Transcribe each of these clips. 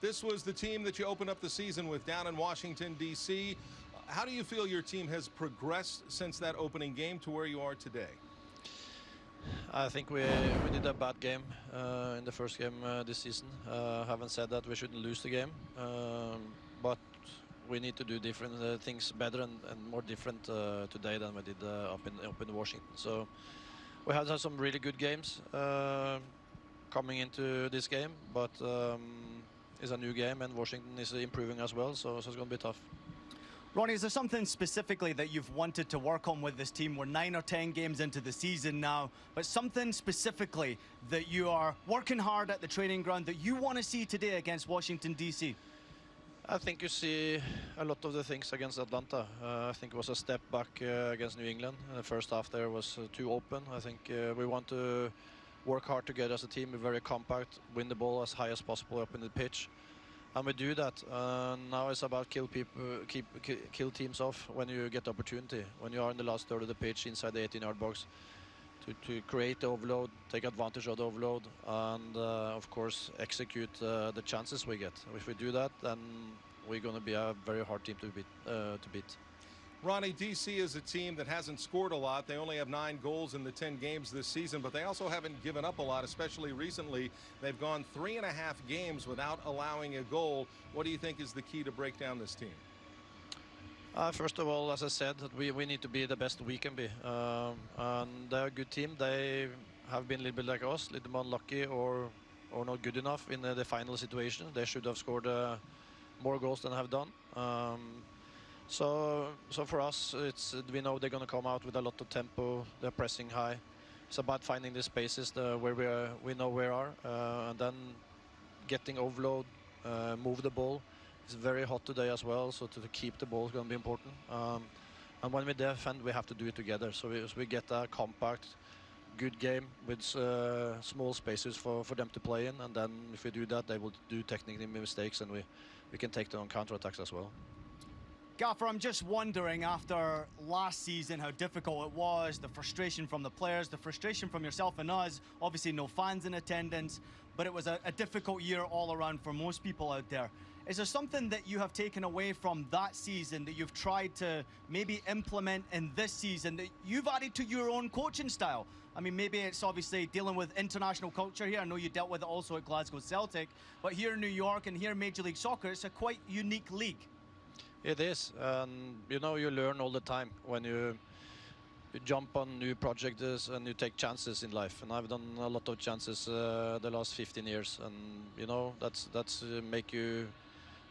This was the team that you opened up the season with down in Washington, D.C. How do you feel your team has progressed since that opening game to where you are today? I think we we did a bad game uh, in the first game uh, this season. Uh, haven't said that we shouldn't lose the game, um, but we need to do different uh, things better and, and more different uh, today than we did uh, up in up in Washington. So we have had some really good games coming into this game, but um, it's a new game and Washington is improving as well, so, so it's going to be tough. Ronny, is there something specifically that you've wanted to work on with this team? We're nine or ten games into the season now, but something specifically that you are working hard at the training ground that you want to see today against Washington, D.C.? I think you see a lot of the things against Atlanta. Uh, I think it was a step back uh, against New England. The first half there was uh, too open. I think uh, we want to work hard together as a team, be very compact, win the ball as high as possible up in the pitch and we do that. Uh, now it's about kill people, keep kill teams off when you get the opportunity. When you are in the last third of the pitch inside the 18-yard box, to, to create the overload, take advantage of the overload, and uh, of course execute uh, the chances we get. If we do that, then we're going to be a very hard team to beat. Uh, to beat. Ronny, DC is a team that hasn't scored a lot. They only have nine goals in the 10 games this season, but they also haven't given up a lot, especially recently. They've gone three and a half games without allowing a goal. What do you think is the key to break down this team? Uh, first of all, as I said, we, we need to be the best we can be. Um, and they're a good team. They have been a little bit like us, a little more unlucky or, or not good enough in the, the final situation. They should have scored uh, more goals than have done. Um, so, so for us, it's we know they're going to come out with a lot of tempo. They're pressing high. It's about finding the spaces the, where we are, we know where are, uh, and then getting overload, uh, move the ball. It's very hot today as well, so to, to keep the ball is going to be important. Um, and when we defend, we have to do it together. So we, so we get a compact, good game with uh, small spaces for, for them to play in. And then if we do that, they will do technically mistakes, and we, we can take them on counter attacks as well. Gaffer, I'm just wondering after last season how difficult it was, the frustration from the players, the frustration from yourself and us, obviously no fans in attendance, but it was a, a difficult year all around for most people out there. Is there something that you have taken away from that season that you've tried to maybe implement in this season that you've added to your own coaching style? I mean, maybe it's obviously dealing with international culture here. I know you dealt with it also at Glasgow Celtic, but here in New York and here in Major League Soccer, it's a quite unique league. It is, and you know you learn all the time when you, you jump on new projects and you take chances in life. And I've done a lot of chances uh, the last 15 years, and you know that's that's uh, make you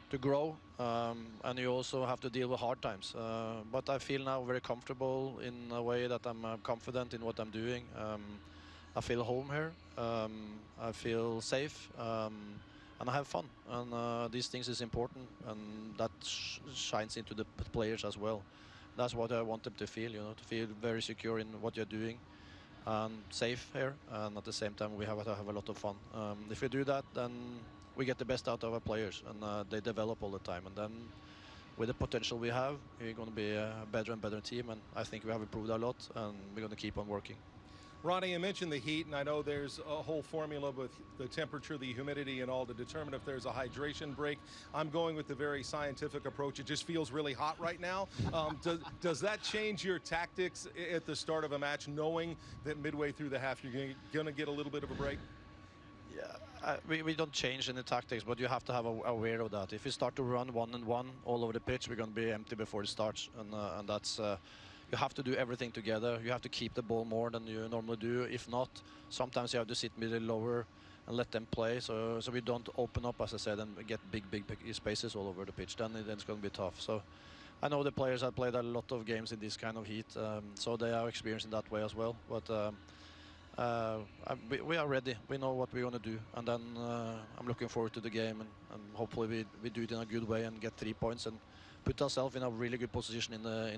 to grow, um, and you also have to deal with hard times. Uh, but I feel now very comfortable in a way that I'm uh, confident in what I'm doing. Um, I feel home here. Um, I feel safe. And I have fun. And uh, these things is important, and that sh shines into the players as well. That's what I want them to feel, you know, to feel very secure in what you're doing and safe here. And at the same time, we have to have a lot of fun. Um, if we do that, then we get the best out of our players, and uh, they develop all the time. And then with the potential we have, we're going to be a better and better team. And I think we have improved a lot, and we're going to keep on working. Ronny, you mentioned the heat, and I know there's a whole formula with the temperature, the humidity, and all to determine if there's a hydration break. I'm going with the very scientific approach. It just feels really hot right now. Um, does, does that change your tactics at the start of a match, knowing that midway through the half you're going to get a little bit of a break? Yeah, we, we don't change any tactics, but you have to have a, aware of that. If you start to run one and one all over the pitch, we're going to be empty before it starts, and, uh, and that's uh, you have to do everything together. You have to keep the ball more than you normally do. If not, sometimes you have to sit middle lower and let them play. So so we don't open up, as I said, and get big, big, spaces all over the pitch. Then, then it's going to be tough. So I know the players have played a lot of games in this kind of heat, um, so they are experienced in that way as well. But um, uh, we, we, are ready. We know what we're going to do, and then uh, I'm looking forward to the game, and, and, hopefully we, we do it in a good way and get three points and put ourselves in a really good position in the. In